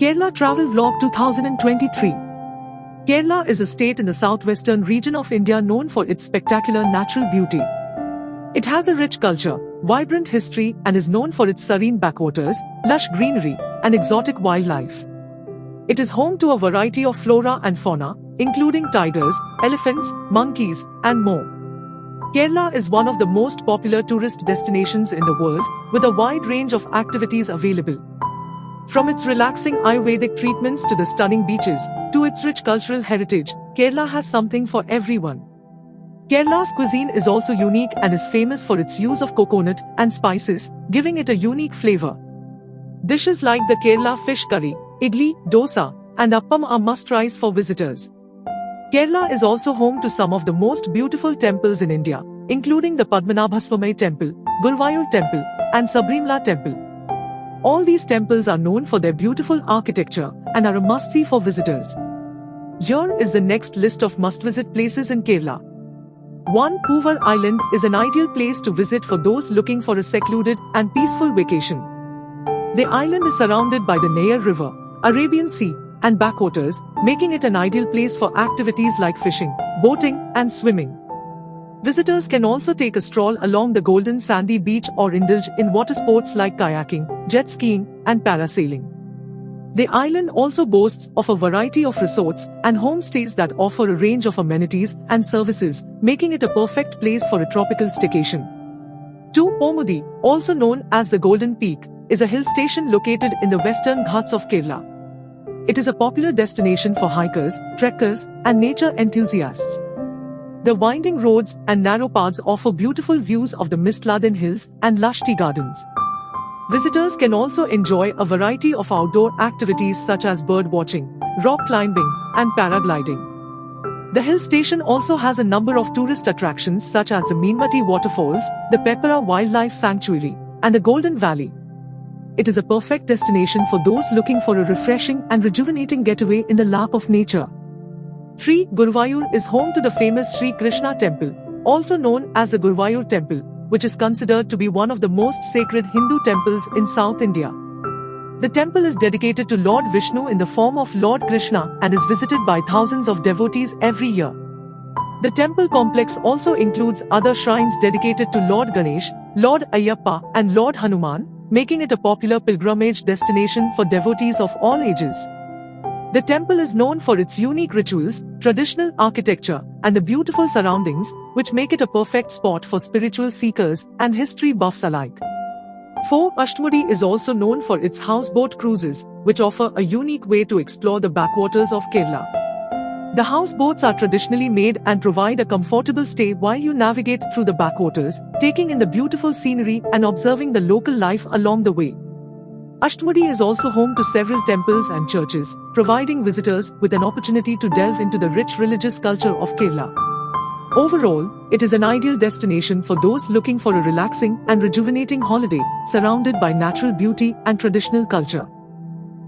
Kerala Travel Vlog 2023 Kerala is a state in the southwestern region of India known for its spectacular natural beauty. It has a rich culture, vibrant history and is known for its serene backwaters, lush greenery and exotic wildlife. It is home to a variety of flora and fauna, including tigers, elephants, monkeys and more. Kerala is one of the most popular tourist destinations in the world, with a wide range of activities available. From its relaxing Ayurvedic treatments to the stunning beaches, to its rich cultural heritage, Kerala has something for everyone. Kerala's cuisine is also unique and is famous for its use of coconut and spices, giving it a unique flavor. Dishes like the Kerala fish curry, idli, dosa, and appam are must-tries for visitors. Kerala is also home to some of the most beautiful temples in India, including the Padmanabhaswamy Temple, Guruvayur Temple, and Sabarimala Temple. All these temples are known for their beautiful architecture and are a must-see for visitors. Here is the next list of must-visit places in Kerala. 1. Poovar Island is an ideal place to visit for those looking for a secluded and peaceful vacation. The island is surrounded by the Neyyar River, Arabian Sea, and backwaters, making it an ideal place for activities like fishing, boating, and swimming. Visitors can also take a stroll along the golden sandy beach or indulge in water sports like kayaking, jet skiing, and parasailing. The island also boasts of a variety of resorts and homestays that offer a range of amenities and services, making it a perfect place for a tropical staycation. 2. Ponmudi, also known as the Golden Peak, is a hill station located in the western Ghats of Kerala. It is a popular destination for hikers, trekkers, and nature enthusiasts. The winding roads and narrow paths offer beautiful views of the Mistladin Hills and lush tea gardens. Visitors can also enjoy a variety of outdoor activities such as bird watching, rock climbing, and paragliding. The hill station also has a number of tourist attractions such as the Meenmutty Waterfalls, the Peppara Wildlife Sanctuary, and the Golden Valley. It is a perfect destination for those looking for a refreshing and rejuvenating getaway in the lap of nature. 3. Guruvayur is home to the famous Sri Krishna temple, also known as the Guruvayur temple, which is considered to be one of the most sacred Hindu temples in South India. The temple is dedicated to Lord Vishnu in the form of Lord Krishna and is visited by thousands of devotees every year. The temple complex also includes other shrines dedicated to Lord Ganesh, Lord Ayyappa, and Lord Hanuman, making it a popular pilgrimage destination for devotees of all ages. The temple is known for its unique rituals, traditional architecture, and the beautiful surroundings, which make it a perfect spot for spiritual seekers and history buffs alike. 4. Ashtamudi is also known for its houseboat cruises, which offer a unique way to explore the backwaters of Kerala. The houseboats are traditionally made and provide a comfortable stay while you navigate through the backwaters, taking in the beautiful scenery and observing the local life along the way. Ashtamudi is also home to several temples and churches, providing visitors with an opportunity to delve into the rich religious culture of Kerala. Overall, it is an ideal destination for those looking for a relaxing and rejuvenating holiday, surrounded by natural beauty and traditional culture.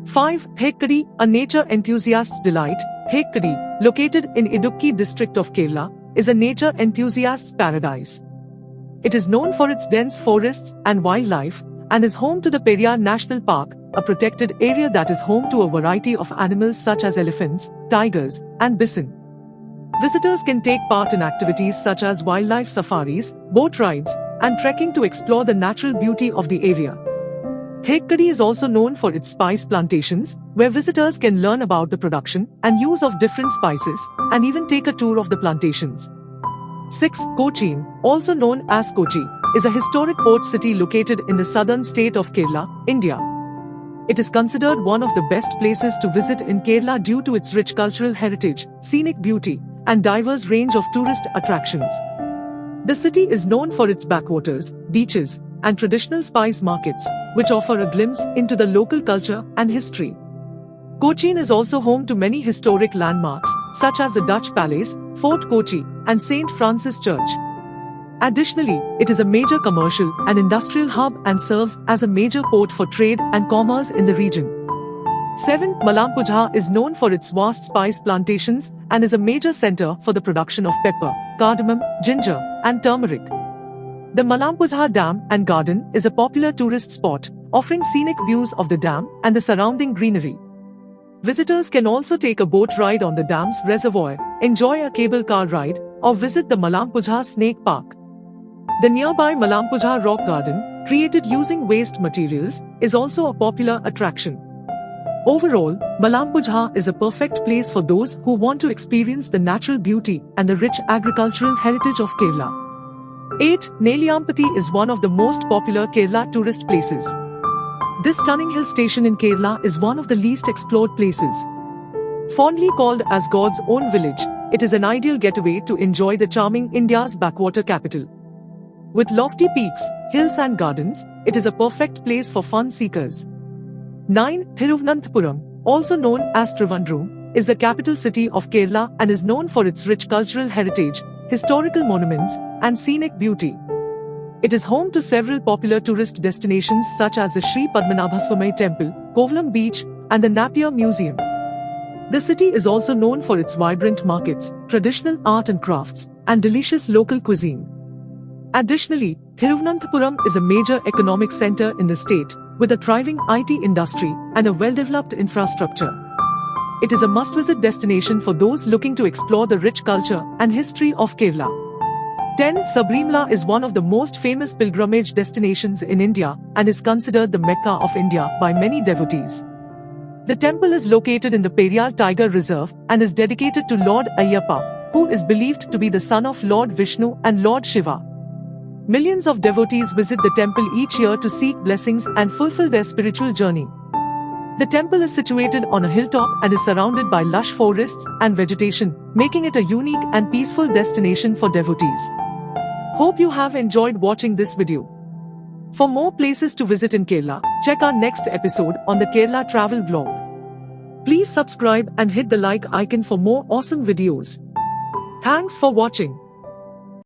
5. Thekkady, a nature enthusiast's delight, Thekkady, located in Idukki district of Kerala, is a nature enthusiast's paradise. It is known for its dense forests and wildlife, and is home to the Periyar National Park, a protected area that is home to a variety of animals such as elephants, tigers, and bison. Visitors can take part in activities such as wildlife safaris, boat rides, and trekking to explore the natural beauty of the area. Thekkady is also known for its spice plantations, where visitors can learn about the production and use of different spices, and even take a tour of the plantations. 6. Cochin, also known as Kochi, is a historic port city located in the southern state of Kerala, India. It is considered one of the best places to visit in Kerala due to its rich cultural heritage, scenic beauty, and diverse range of tourist attractions. The city is known for its backwaters, beaches, and traditional spice markets, which offer a glimpse into the local culture and history. Cochin is also home to many historic landmarks, such as the Dutch Palace, Fort Kochi, and St. Francis Church. Additionally, it is a major commercial and industrial hub and serves as a major port for trade and commerce in the region. 7. Malampuzha is known for its vast spice plantations and is a major center for the production of pepper, cardamom, ginger, and turmeric. The Malampuzha Dam and Garden is a popular tourist spot, offering scenic views of the dam and the surrounding greenery. Visitors can also take a boat ride on the dam's reservoir, enjoy a cable car ride, or visit the Malampuzha Snake Park. The nearby Malampuzha Rock Garden, created using waste materials, is also a popular attraction. Overall, Malampuzha is a perfect place for those who want to experience the natural beauty and the rich agricultural heritage of Kerala. 8. Nelliyampathy is one of the most popular Kerala tourist places. This stunning hill station in Kerala is one of the least explored places. Fondly called as God's own village, it is an ideal getaway to enjoy the charming India's backwater capital. With lofty peaks, hills and gardens, it is a perfect place for fun seekers. 9. Thiruvananthapuram, also known as Trivandrum, is the capital city of Kerala and is known for its rich cultural heritage, historical monuments, and scenic beauty. It is home to several popular tourist destinations such as the Sri Padmanabhaswamy Temple, Kovalam Beach, and the Napier Museum. The city is also known for its vibrant markets, traditional art and crafts, and delicious local cuisine. Additionally, Thiruvananthapuram is a major economic center in the state, with a thriving IT industry and a well-developed infrastructure. It is a must-visit destination for those looking to explore the rich culture and history of Kerala. 10. Sabarimala is one of the most famous pilgrimage destinations in India and is considered the Mecca of India by many devotees. The temple is located in the Periyar Tiger Reserve and is dedicated to Lord Ayyappa, who is believed to be the son of Lord Vishnu and Lord Shiva. Millions of devotees visit the temple each year to seek blessings and fulfill their spiritual journey. The temple is situated on a hilltop and is surrounded by lush forests and vegetation, making it a unique and peaceful destination for devotees. Hope you have enjoyed watching this video. For more places to visit in Kerala, check our next episode on the Kerala Travel Vlog. Please subscribe and hit the like icon for more awesome videos. Thanks for watching.